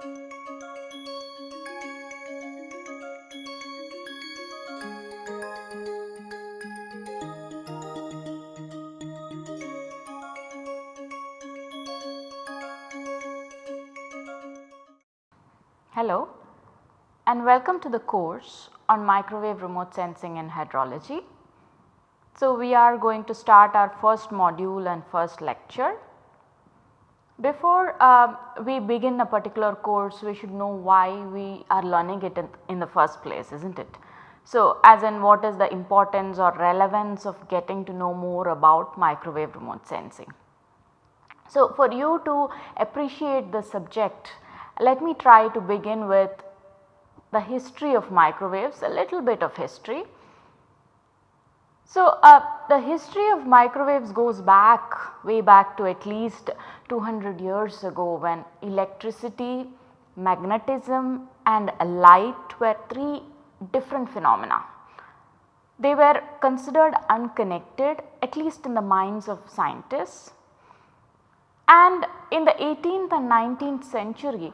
Hello and welcome to the course on microwave remote sensing and hydrology. So, we are going to start our first module and first lecture. Before uh, we begin a particular course we should know why we are learning it in, in the first place is not it. So, as in what is the importance or relevance of getting to know more about microwave remote sensing. So, for you to appreciate the subject let me try to begin with the history of microwaves, a little bit of history. So, uh, the history of microwaves goes back way back to at least 200 years ago when electricity, magnetism and light were three different phenomena. They were considered unconnected at least in the minds of scientists and in the 18th and 19th century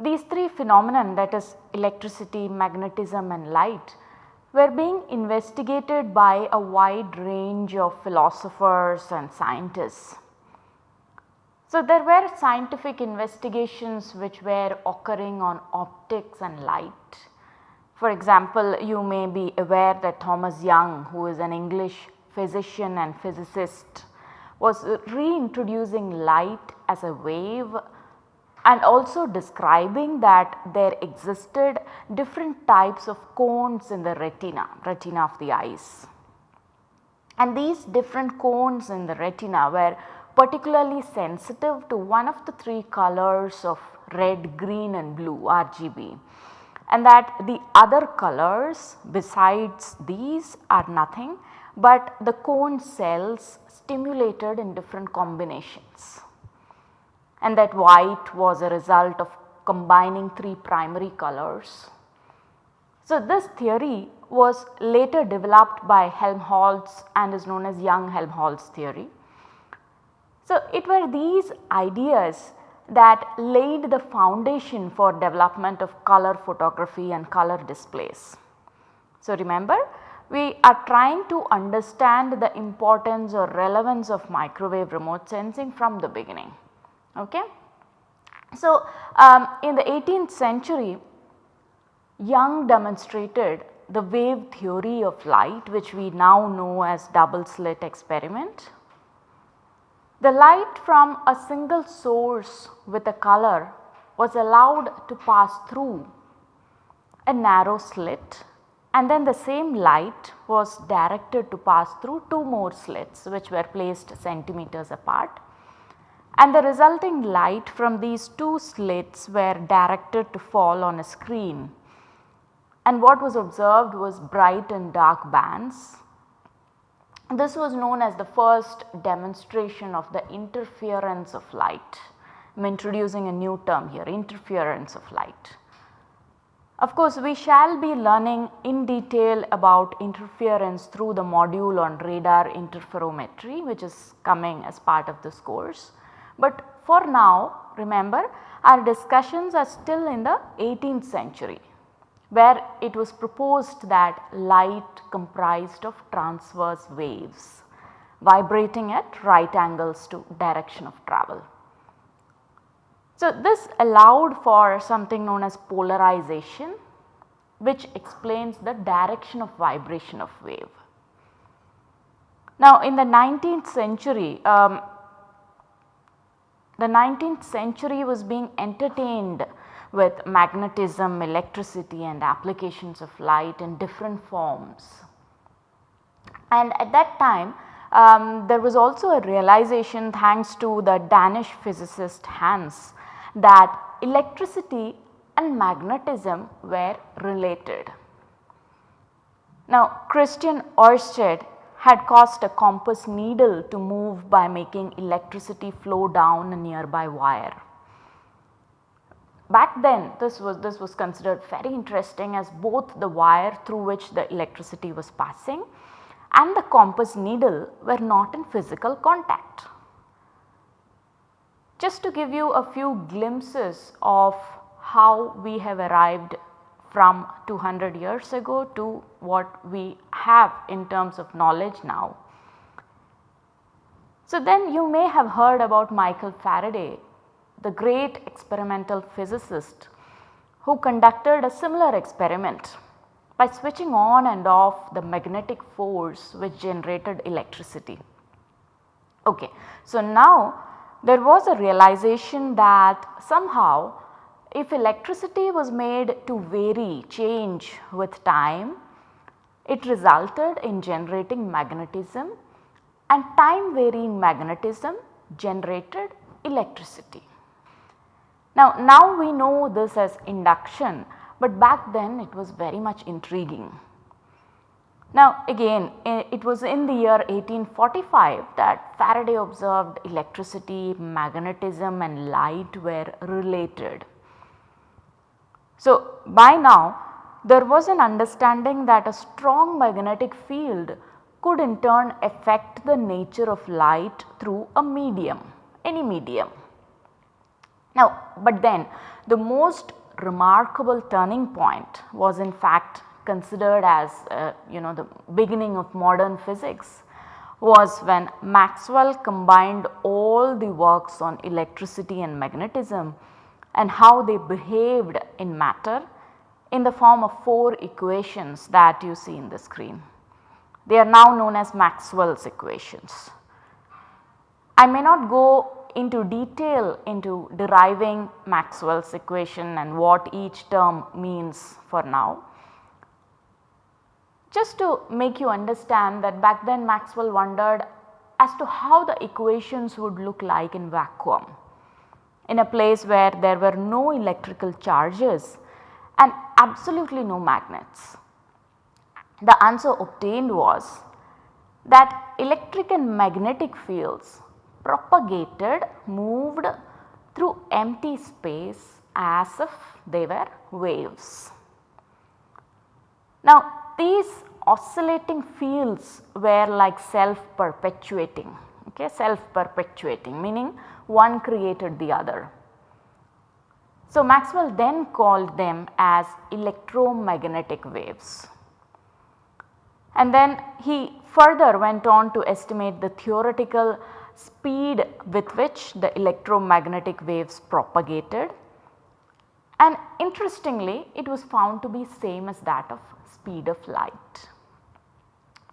these three phenomena that is electricity, magnetism and light were being investigated by a wide range of philosophers and scientists. So, there were scientific investigations which were occurring on optics and light. For example, you may be aware that Thomas Young who is an English physician and physicist was reintroducing light as a wave and also describing that there existed different types of cones in the retina, retina of the eyes. And these different cones in the retina were particularly sensitive to one of the three colors of red, green and blue RGB and that the other colors besides these are nothing but the cone cells stimulated in different combinations and that white was a result of combining three primary colors. So, this theory was later developed by Helmholtz and is known as Young-Helmholtz theory. So, it were these ideas that laid the foundation for development of color photography and color displays. So, remember we are trying to understand the importance or relevance of microwave remote sensing from the beginning. Okay. So, um, in the 18th century Young demonstrated the wave theory of light which we now know as double slit experiment. The light from a single source with a color was allowed to pass through a narrow slit and then the same light was directed to pass through two more slits which were placed centimeters apart and the resulting light from these two slits were directed to fall on a screen and what was observed was bright and dark bands. This was known as the first demonstration of the interference of light. I am introducing a new term here interference of light. Of course, we shall be learning in detail about interference through the module on radar interferometry which is coming as part of this course. But for now remember our discussions are still in the 18th century where it was proposed that light comprised of transverse waves vibrating at right angles to direction of travel. So, this allowed for something known as polarization which explains the direction of vibration of wave. Now, in the 19th century um, the 19th century was being entertained with magnetism, electricity and applications of light in different forms. And at that time um, there was also a realization thanks to the Danish physicist Hans that electricity and magnetism were related. Now Christian Oersted had caused a compass needle to move by making electricity flow down a nearby wire. Back then this was this was considered very interesting as both the wire through which the electricity was passing and the compass needle were not in physical contact. Just to give you a few glimpses of how we have arrived from 200 years ago to what we have in terms of knowledge now. So, then you may have heard about Michael Faraday, the great experimental physicist who conducted a similar experiment by switching on and off the magnetic force which generated electricity. Okay. So, now there was a realization that somehow if electricity was made to vary change with time, it resulted in generating magnetism and time varying magnetism generated electricity. Now, now we know this as induction, but back then it was very much intriguing. Now again it was in the year 1845 that Faraday observed electricity, magnetism and light were related. So by now there was an understanding that a strong magnetic field could in turn affect the nature of light through a medium, any medium. Now but then the most remarkable turning point was in fact considered as uh, you know the beginning of modern physics was when Maxwell combined all the works on electricity and magnetism and how they behaved in matter in the form of 4 equations that you see in the screen. They are now known as Maxwell's equations. I may not go into detail into deriving Maxwell's equation and what each term means for now. Just to make you understand that back then Maxwell wondered as to how the equations would look like in vacuum in a place where there were no electrical charges and absolutely no magnets. The answer obtained was that electric and magnetic fields propagated moved through empty space as if they were waves. Now these oscillating fields were like self perpetuating okay self perpetuating meaning one created the other. So Maxwell then called them as electromagnetic waves. And then he further went on to estimate the theoretical speed with which the electromagnetic waves propagated and interestingly it was found to be same as that of speed of light.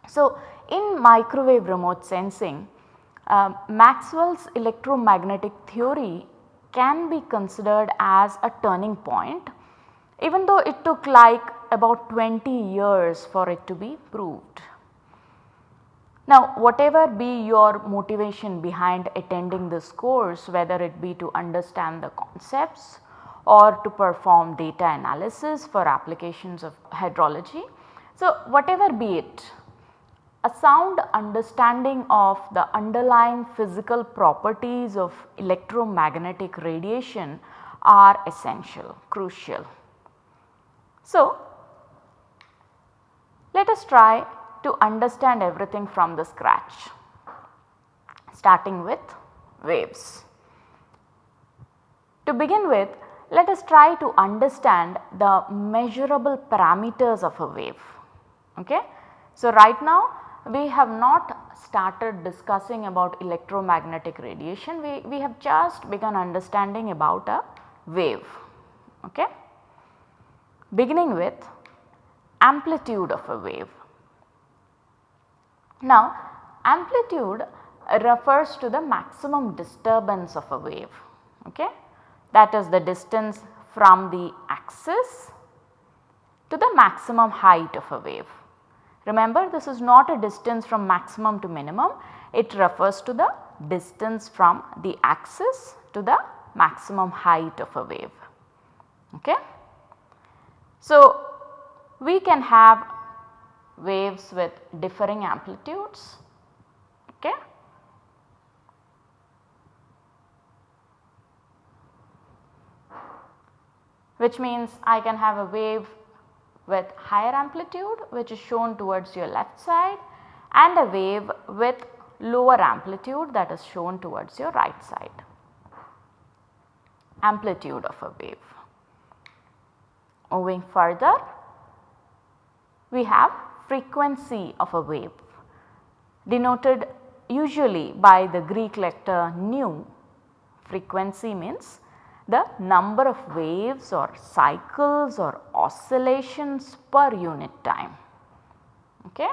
So, in microwave remote sensing uh, Maxwell's electromagnetic theory can be considered as a turning point even though it took like about 20 years for it to be proved. Now whatever be your motivation behind attending this course whether it be to understand the concepts or to perform data analysis for applications of hydrology. So, whatever be it a sound understanding of the underlying physical properties of electromagnetic radiation are essential, crucial. So, let us try to understand everything from the scratch starting with waves. To begin with let us try to understand the measurable parameters of a wave. Okay. So, right now we have not started discussing about electromagnetic radiation, we, we have just begun understanding about a wave. Okay. Beginning with amplitude of a wave. Now amplitude refers to the maximum disturbance of a wave. Okay that is the distance from the axis to the maximum height of a wave. Remember this is not a distance from maximum to minimum, it refers to the distance from the axis to the maximum height of a wave. Okay. So, we can have waves with differing amplitudes. Okay. which means I can have a wave with higher amplitude which is shown towards your left side and a wave with lower amplitude that is shown towards your right side. Amplitude of a wave. Moving further, we have frequency of a wave denoted usually by the Greek letter nu. Frequency means the number of waves or cycles or oscillations per unit time. Okay.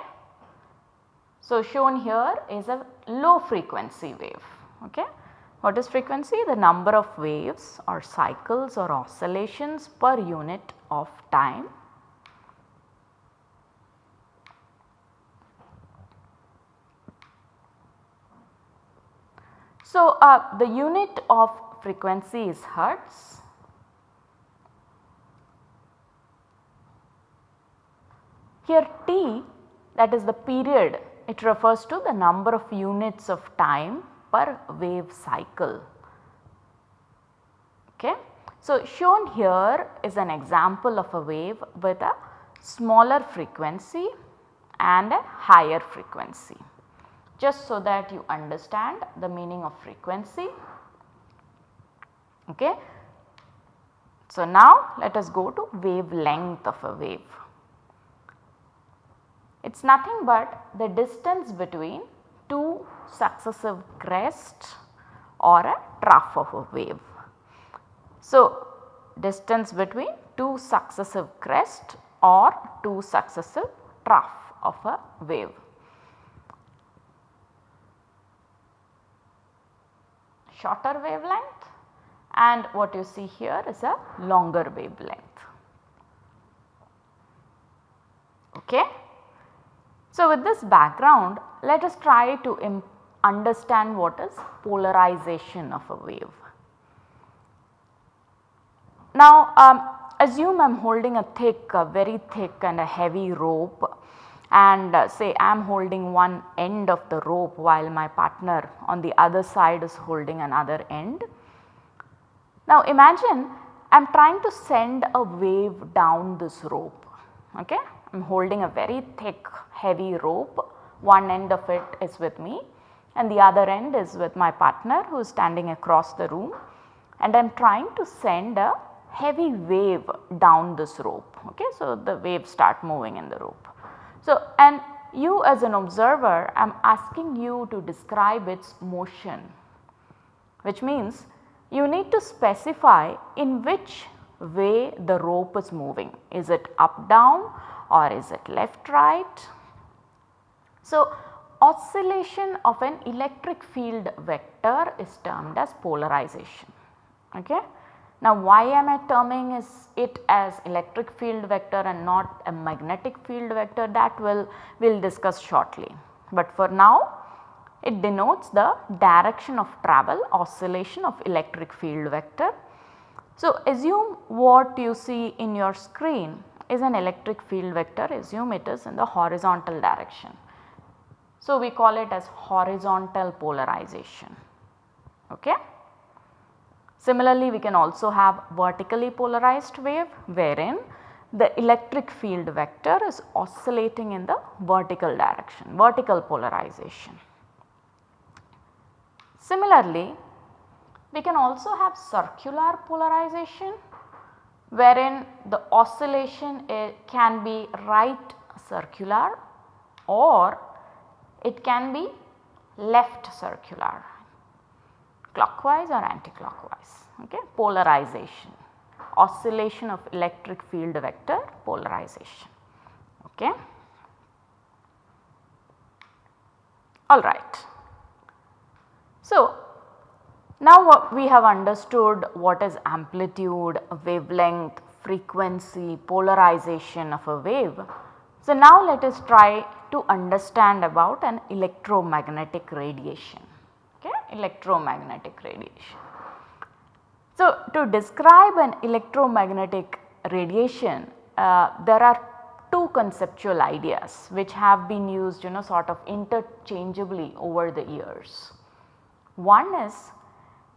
So, shown here is a low frequency wave. Okay. What is frequency? The number of waves or cycles or oscillations per unit of time. So, uh, the unit of frequency is hertz. Here T that is the period it refers to the number of units of time per wave cycle. Okay. So, shown here is an example of a wave with a smaller frequency and a higher frequency just so that you understand the meaning of frequency. Okay. So, now let us go to wavelength of a wave. It is nothing but the distance between two successive crests or a trough of a wave. So, distance between two successive crests or two successive trough of a wave. Shorter wavelength and what you see here is a longer wavelength. Okay. So, with this background let us try to understand what is polarization of a wave. Now um, assume I am holding a thick a very thick and a heavy rope and uh, say I am holding one end of the rope while my partner on the other side is holding another end. Now imagine I am trying to send a wave down this rope okay. I am holding a very thick heavy rope, one end of it is with me and the other end is with my partner who is standing across the room and I am trying to send a heavy wave down this rope. Okay. So, the waves start moving in the rope. So, and you as an observer I am asking you to describe its motion which means you need to specify in which way the rope is moving. Is it up down or is it left right? So, oscillation of an electric field vector is termed as polarization. Okay. Now, why am I terming it as electric field vector and not a magnetic field vector that will we will discuss shortly. But for now it denotes the direction of travel oscillation of electric field vector. So, assume what you see in your screen is an electric field vector assume it is in the horizontal direction. So, we call it as horizontal polarization. Okay. Similarly, we can also have vertically polarized wave wherein the electric field vector is oscillating in the vertical direction, vertical polarization. Similarly, we can also have circular polarization wherein the oscillation can be right circular or it can be left circular clockwise or anticlockwise okay? Polarization oscillation of electric field vector polarization okay? All right so now what we have understood what is amplitude, wavelength, frequency, polarization of a wave. So now let us try to understand about an electromagnetic radiation, okay, electromagnetic radiation. So to describe an electromagnetic radiation, uh, there are two conceptual ideas which have been used you know sort of interchangeably over the years. One is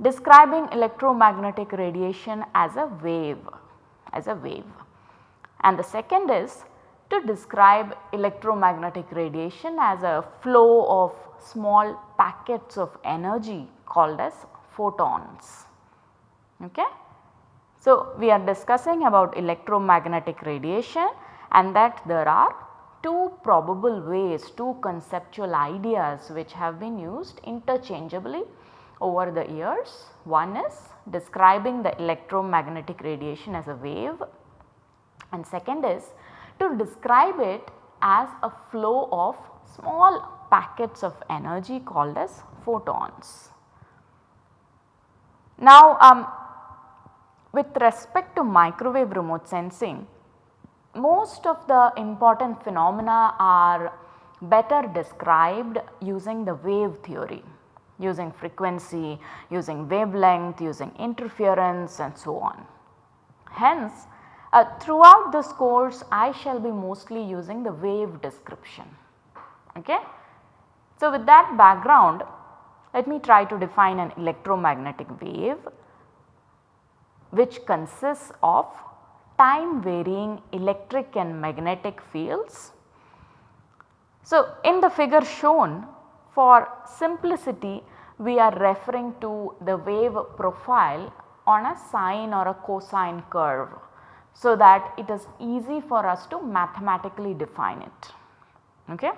describing electromagnetic radiation as a wave as a wave and the second is to describe electromagnetic radiation as a flow of small packets of energy called as photons. Okay. So, we are discussing about electromagnetic radiation and that there are two probable ways, two conceptual ideas which have been used interchangeably over the years. One is describing the electromagnetic radiation as a wave and second is to describe it as a flow of small packets of energy called as photons. Now um, with respect to microwave remote sensing, most of the important phenomena are better described using the wave theory, using frequency, using wavelength, using interference and so on. Hence, uh, throughout this course I shall be mostly using the wave description. Okay? So, with that background let me try to define an electromagnetic wave which consists of time varying electric and magnetic fields. So, in the figure shown for simplicity we are referring to the wave profile on a sine or a cosine curve. So, that it is easy for us to mathematically define it. Okay.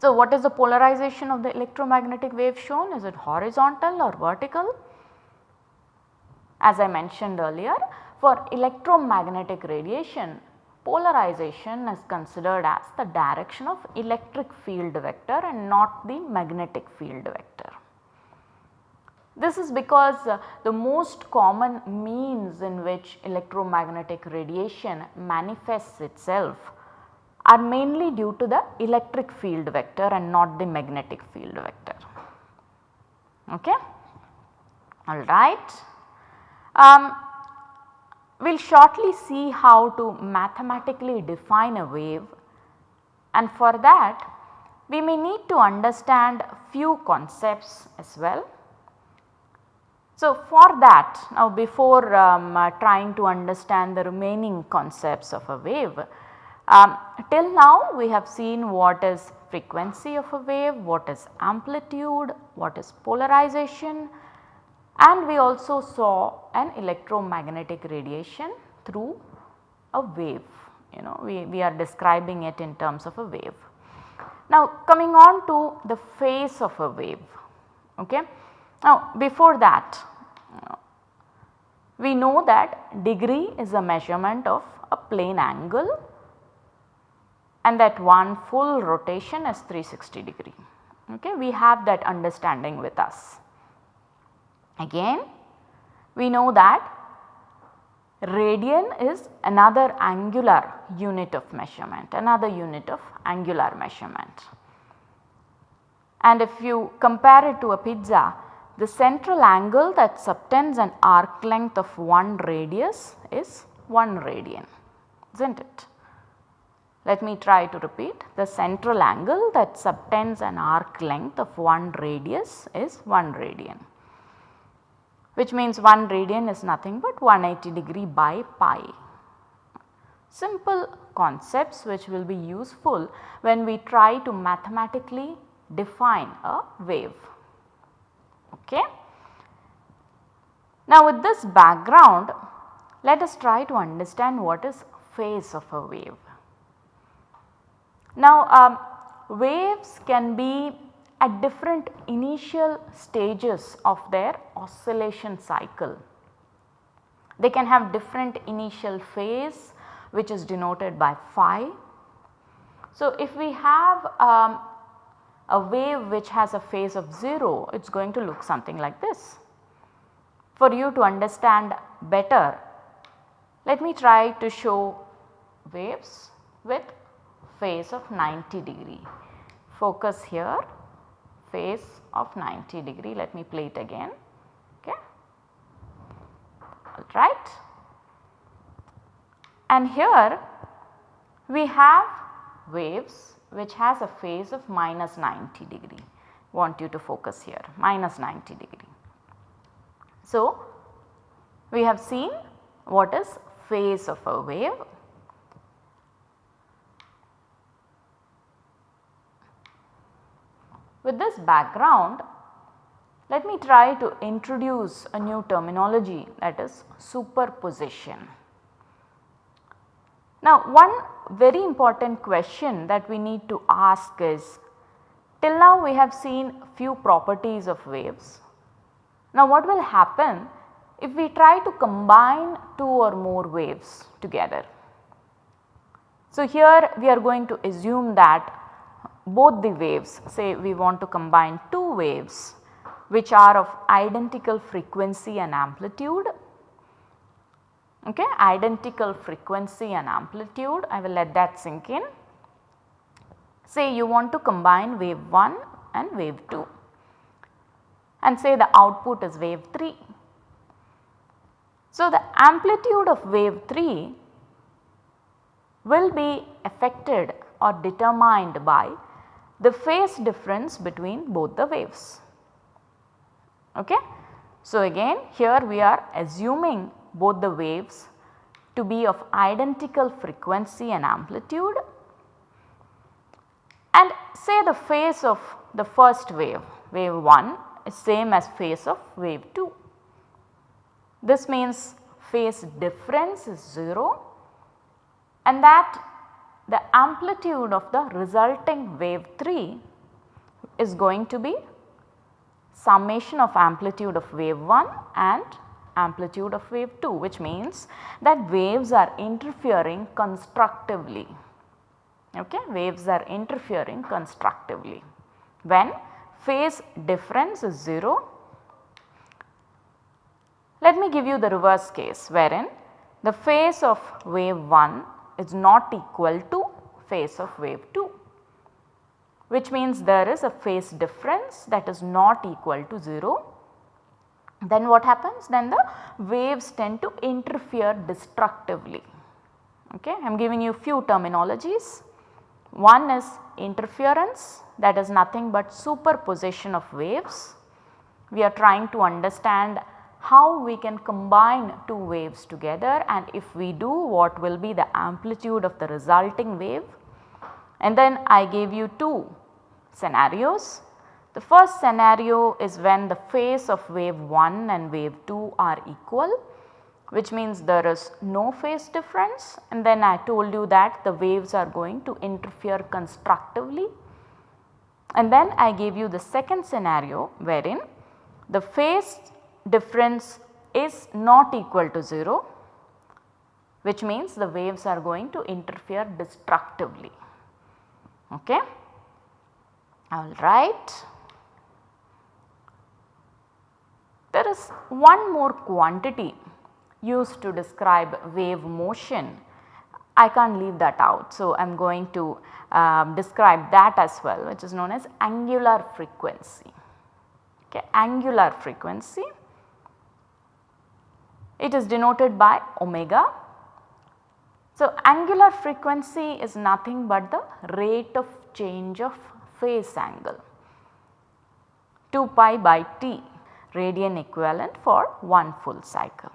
So, what is the polarization of the electromagnetic wave shown? Is it horizontal or vertical? As I mentioned earlier, for electromagnetic radiation, polarization is considered as the direction of electric field vector and not the magnetic field vector. This is because uh, the most common means in which electromagnetic radiation manifests itself are mainly due to the electric field vector and not the magnetic field vector. Okay? Alright. Um, we will shortly see how to mathematically define a wave and for that we may need to understand few concepts as well. So, for that now before um, uh, trying to understand the remaining concepts of a wave, um, till now we have seen what is frequency of a wave, what is amplitude, what is polarization, and we also saw an electromagnetic radiation through a wave you know we, we are describing it in terms of a wave. Now coming on to the phase of a wave okay. Now before that we know that degree is a measurement of a plane angle and that one full rotation is 360 degree okay. We have that understanding with us. Again we know that radian is another angular unit of measurement, another unit of angular measurement. And if you compare it to a pizza, the central angle that subtends an arc length of 1 radius is 1 radian, is not it? Let me try to repeat the central angle that subtends an arc length of 1 radius is 1 radian which means 1 radian is nothing but 180 degree by pi. Simple concepts which will be useful when we try to mathematically define a wave. Okay. Now with this background let us try to understand what is phase of a wave. Now um, waves can be at different initial stages of their oscillation cycle. They can have different initial phase which is denoted by phi. So, if we have um, a wave which has a phase of 0 it is going to look something like this. For you to understand better let me try to show waves with phase of 90 degree. Focus here phase of 90 degree. Let me play it again. Okay. Alright. And here we have waves which has a phase of minus 90 degree. Want you to focus here minus 90 degree. So, we have seen what is phase of a wave With this background, let me try to introduce a new terminology that is superposition. Now one very important question that we need to ask is till now we have seen few properties of waves. Now what will happen if we try to combine two or more waves together? So here we are going to assume that both the waves say we want to combine two waves which are of identical frequency and amplitude okay, identical frequency and amplitude I will let that sink in. Say you want to combine wave 1 and wave 2 and say the output is wave 3. So, the amplitude of wave 3 will be affected or determined by the phase difference between both the waves. Okay. So, again here we are assuming both the waves to be of identical frequency and amplitude and say the phase of the first wave, wave 1 is same as phase of wave 2. This means phase difference is 0 and that the amplitude of the resulting wave 3 is going to be summation of amplitude of wave 1 and amplitude of wave 2 which means that waves are interfering constructively. Okay? Waves are interfering constructively. When phase difference is 0 let me give you the reverse case wherein the phase of wave 1 is not equal to phase of wave 2 which means there is a phase difference that is not equal to 0 then what happens? Then the waves tend to interfere destructively. Okay. I am giving you few terminologies. One is interference that is nothing but superposition of waves. We are trying to understand how we can combine two waves together and if we do what will be the amplitude of the resulting wave. And then I gave you two scenarios the first scenario is when the phase of wave 1 and wave 2 are equal which means there is no phase difference and then I told you that the waves are going to interfere constructively. And then I gave you the second scenario wherein the phase difference is not equal to 0 which means the waves are going to interfere destructively. Okay. Alright. There is one more quantity used to describe wave motion. I can't leave that out. So, I am going to um, describe that as well which is known as angular frequency. Okay, angular frequency. It is denoted by omega. So, angular frequency is nothing but the rate of change of phase angle 2 pi by t radian equivalent for 1 full cycle.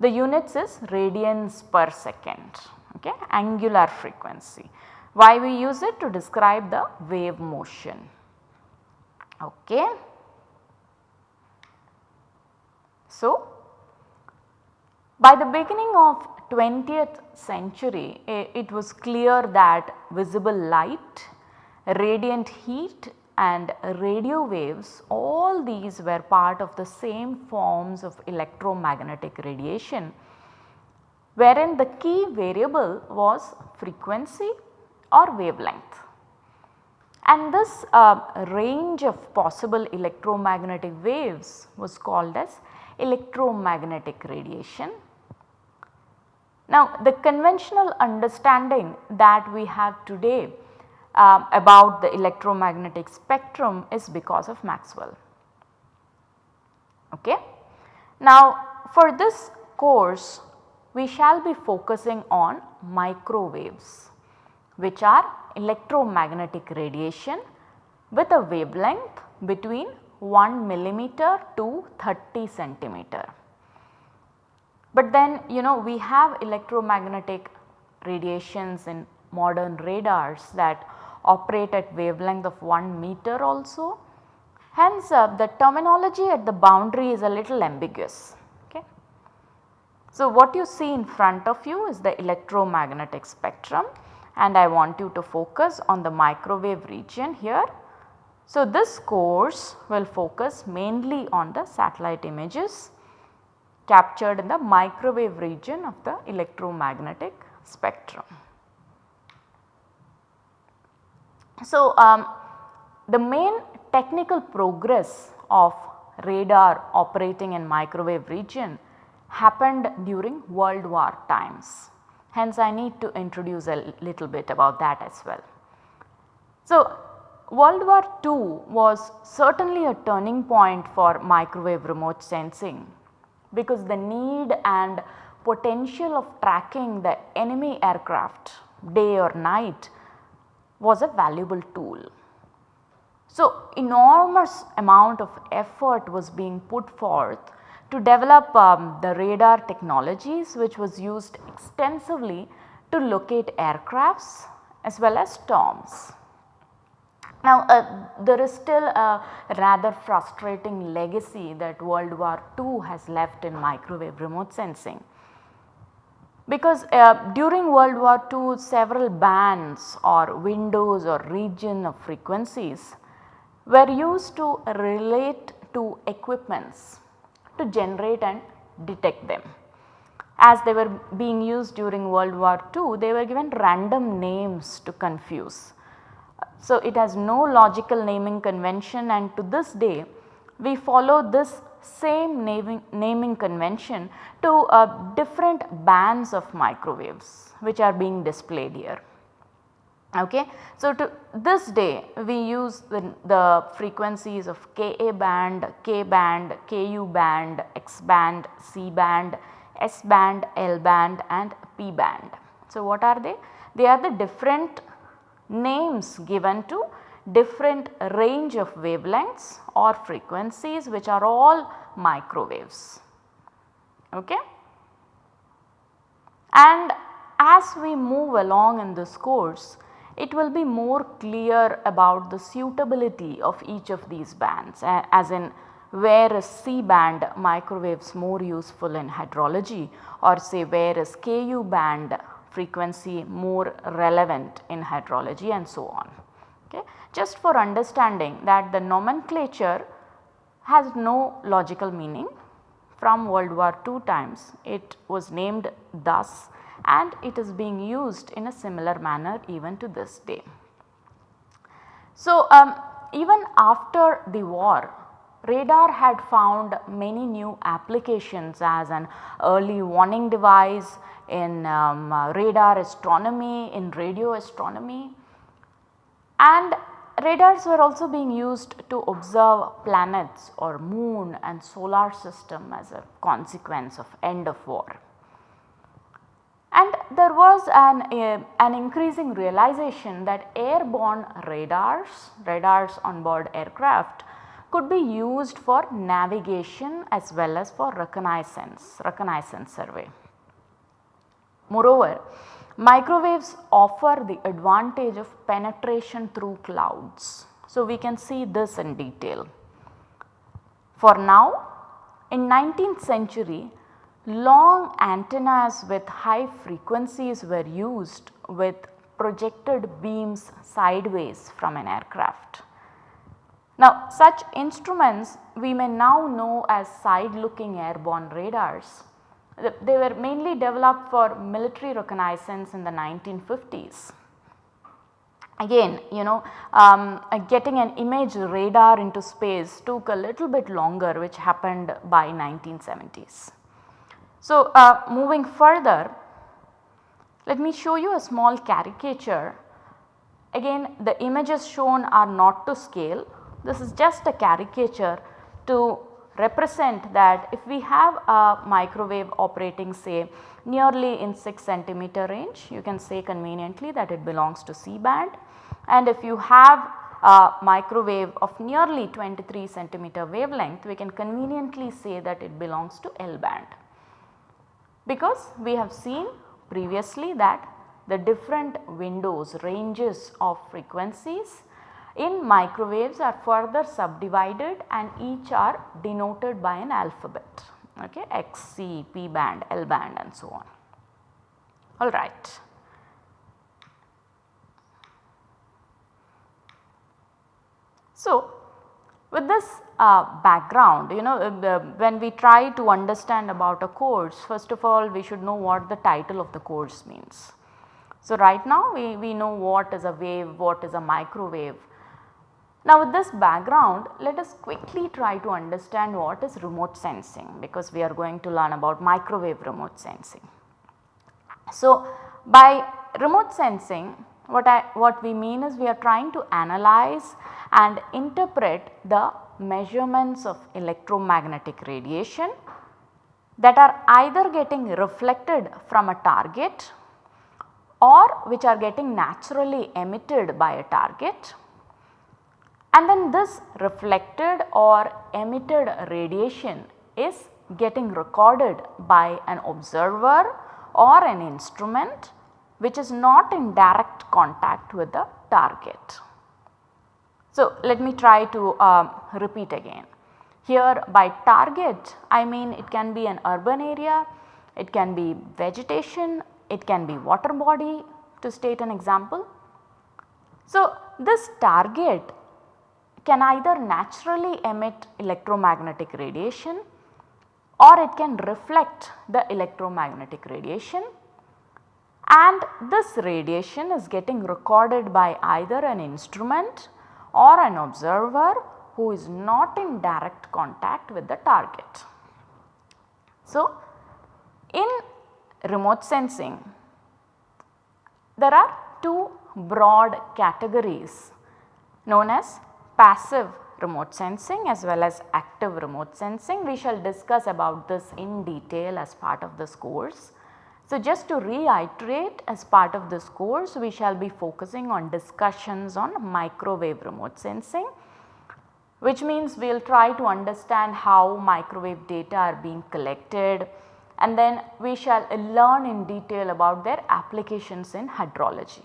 The units is radians per second okay, angular frequency. Why we use it to describe the wave motion. Okay. So, by the beginning of 20th century it was clear that visible light, radiant heat and radio waves all these were part of the same forms of electromagnetic radiation wherein the key variable was frequency or wavelength. And this uh, range of possible electromagnetic waves was called as electromagnetic radiation. Now the conventional understanding that we have today uh, about the electromagnetic spectrum is because of Maxwell. Okay. Now for this course we shall be focusing on microwaves which are electromagnetic radiation with a wavelength between 1 millimeter to 30 centimeter. But then you know we have electromagnetic radiations in modern radars that operate at wavelength of 1 meter also Hence, uh, the terminology at the boundary is a little ambiguous. Okay. So, what you see in front of you is the electromagnetic spectrum and I want you to focus on the microwave region here. So, this course will focus mainly on the satellite images captured in the microwave region of the electromagnetic spectrum. So, um, the main technical progress of radar operating in microwave region happened during World War times. Hence, I need to introduce a little bit about that as well. So, World War II was certainly a turning point for microwave remote sensing because the need and potential of tracking the enemy aircraft day or night was a valuable tool. So, enormous amount of effort was being put forth to develop um, the radar technologies which was used extensively to locate aircrafts as well as storms. Now, uh, there is still a rather frustrating legacy that World War II has left in microwave remote sensing. Because uh, during World War II several bands or windows or region of frequencies were used to relate to equipments to generate and detect them. As they were being used during World War II they were given random names to confuse. So, it has no logical naming convention and to this day we follow this same naming, naming convention to uh, different bands of microwaves which are being displayed here. Okay. So, to this day we use the, the frequencies of Ka band, K band, Ku band, X band, C band, S band, L band and P band. So, what are they? They are the different names given to different range of wavelengths or frequencies which are all microwaves. Okay? And as we move along in this course, it will be more clear about the suitability of each of these bands as in where is C band microwaves more useful in hydrology or say where is Ku band frequency more relevant in hydrology and so on. Okay. Just for understanding that the nomenclature has no logical meaning from World War II times it was named thus and it is being used in a similar manner even to this day. So, um, even after the war radar had found many new applications as an early warning device in um, uh, radar astronomy, in radio astronomy and radars were also being used to observe planets or moon and solar system as a consequence of end of war. And there was an, uh, an increasing realization that airborne radars, radars on board aircraft could be used for navigation as well as for reconnaissance, reconnaissance survey. Moreover, microwaves offer the advantage of penetration through clouds. So, we can see this in detail. For now, in 19th century Long antennas with high frequencies were used with projected beams sideways from an aircraft. Now such instruments we may now know as side looking airborne radars. They were mainly developed for military reconnaissance in the 1950s. Again you know um, uh, getting an image radar into space took a little bit longer which happened by 1970s. So, uh, moving further let me show you a small caricature. Again the images shown are not to scale this is just a caricature to represent that if we have a microwave operating say nearly in 6 centimeter range you can say conveniently that it belongs to C band and if you have a microwave of nearly 23 centimeter wavelength we can conveniently say that it belongs to L band because we have seen previously that the different windows ranges of frequencies in microwaves are further subdivided and each are denoted by an alphabet okay X, C, P band, L band and so on. Alright. So, with this uh, background you know uh, when we try to understand about a course first of all we should know what the title of the course means. So, right now we, we know what is a wave, what is a microwave. Now with this background let us quickly try to understand what is remote sensing because we are going to learn about microwave remote sensing. So by remote sensing what I what we mean is we are trying to analyze and interpret the measurements of electromagnetic radiation that are either getting reflected from a target or which are getting naturally emitted by a target and then this reflected or emitted radiation is getting recorded by an observer or an instrument which is not in direct contact with the target. So, let me try to uh, repeat again. Here by target I mean it can be an urban area, it can be vegetation, it can be water body to state an example. So, this target can either naturally emit electromagnetic radiation or it can reflect the electromagnetic radiation and this radiation is getting recorded by either an instrument or an observer who is not in direct contact with the target. So, in remote sensing there are two broad categories known as passive remote sensing as well as active remote sensing. We shall discuss about this in detail as part of this course. So, just to reiterate as part of this course we shall be focusing on discussions on microwave remote sensing which means we will try to understand how microwave data are being collected and then we shall learn in detail about their applications in hydrology.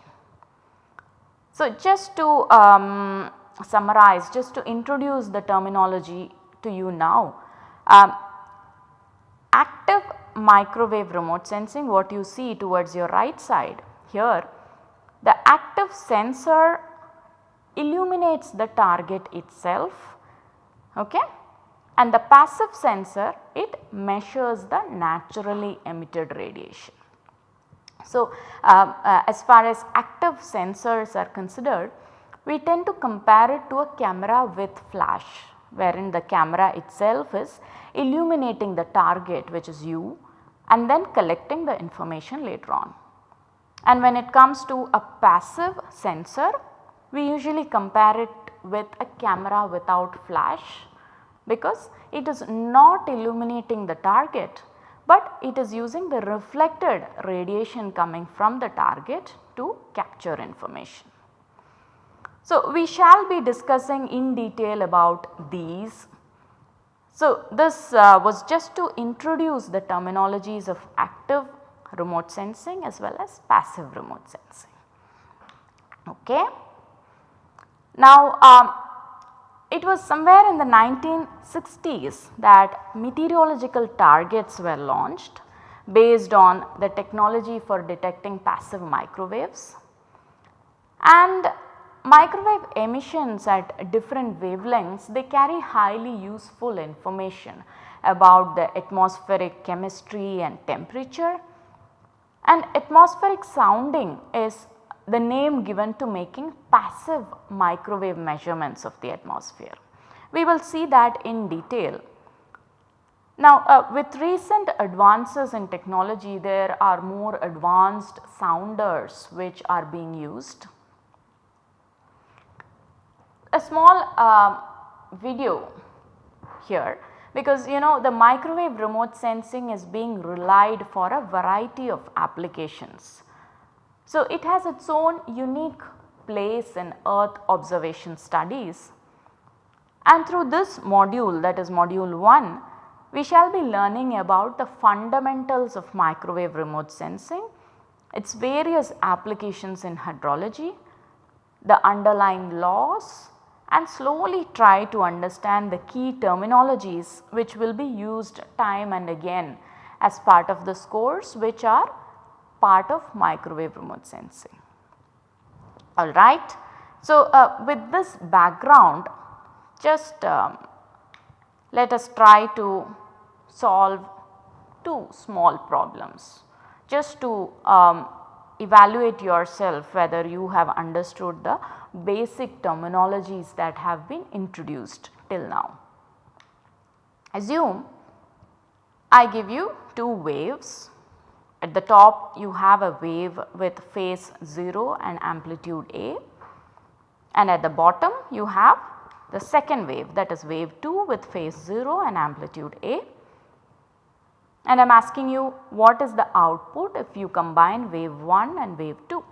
So, just to um, summarize just to introduce the terminology to you now. Um, active microwave remote sensing what you see towards your right side here the active sensor illuminates the target itself okay and the passive sensor it measures the naturally emitted radiation. So, uh, uh, as far as active sensors are considered we tend to compare it to a camera with flash wherein the camera itself is illuminating the target which is you and then collecting the information later on. And when it comes to a passive sensor, we usually compare it with a camera without flash because it is not illuminating the target, but it is using the reflected radiation coming from the target to capture information. So, we shall be discussing in detail about these. So, this uh, was just to introduce the terminologies of active remote sensing as well as passive remote sensing. Okay. Now, um, it was somewhere in the 1960s that meteorological targets were launched based on the technology for detecting passive microwaves and Microwave emissions at different wavelengths they carry highly useful information about the atmospheric chemistry and temperature and atmospheric sounding is the name given to making passive microwave measurements of the atmosphere. We will see that in detail. Now uh, with recent advances in technology there are more advanced sounders which are being used a small uh, video here because you know the microwave remote sensing is being relied for a variety of applications. So, it has its own unique place in earth observation studies and through this module that is module 1 we shall be learning about the fundamentals of microwave remote sensing, its various applications in hydrology the underlying laws and slowly try to understand the key terminologies which will be used time and again as part of this course which are part of microwave remote sensing. Alright. So, uh, with this background just um, let us try to solve two small problems just to um, evaluate yourself whether you have understood the basic terminologies that have been introduced till now. Assume I give you two waves at the top you have a wave with phase 0 and amplitude A and at the bottom you have the second wave that is wave 2 with phase 0 and amplitude A. And I am asking you what is the output if you combine wave 1 and wave 2.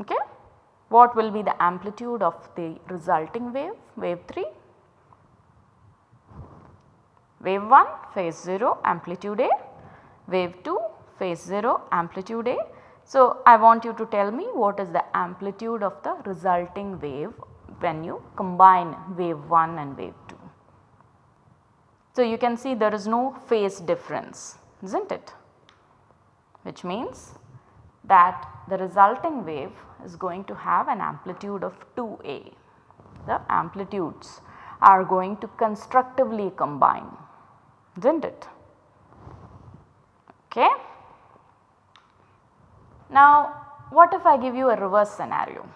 Okay. What will be the amplitude of the resulting wave, wave 3? Wave 1 phase 0 amplitude A, wave 2 phase 0 amplitude A. So, I want you to tell me what is the amplitude of the resulting wave when you combine wave 1 and wave 2. So, you can see there is no phase difference is not it which means that the resulting wave is going to have an amplitude of 2A. The amplitudes are going to constructively combine is not it. Okay. Now, what if I give you a reverse scenario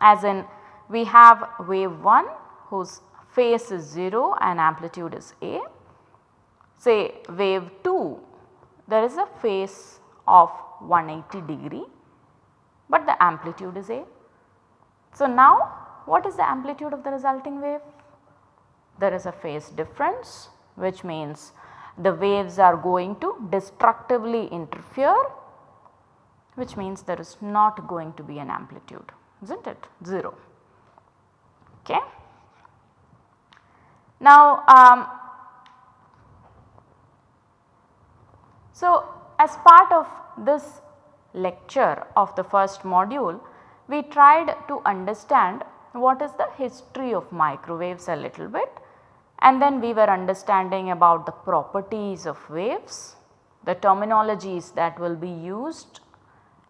as in we have wave 1 whose phase is 0 and amplitude is A. Say wave 2 there is a phase of 180 degree but the amplitude is A. So, now what is the amplitude of the resulting wave? There is a phase difference which means the waves are going to destructively interfere which means there is not going to be an amplitude is not it 0. Okay. Now, um, so as part of this lecture of the first module, we tried to understand what is the history of microwaves a little bit and then we were understanding about the properties of waves, the terminologies that will be used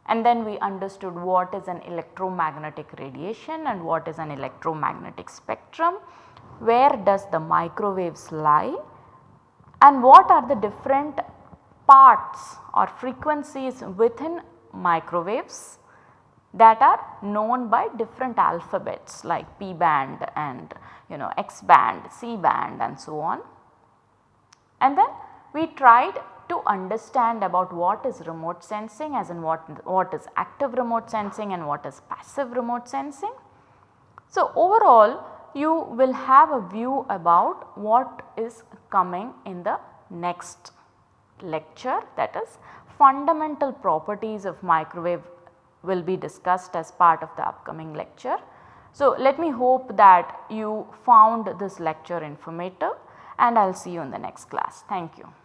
and then we understood what is an electromagnetic radiation and what is an electromagnetic spectrum, where does the microwaves lie and what are the different parts or frequencies within microwaves that are known by different alphabets like P band and you know X band, C band and so on. And then we tried to understand about what is remote sensing as in what, what is active remote sensing and what is passive remote sensing. So, overall you will have a view about what is coming in the next lecture that is fundamental properties of microwave will be discussed as part of the upcoming lecture. So, let me hope that you found this lecture informative and I will see you in the next class. Thank you.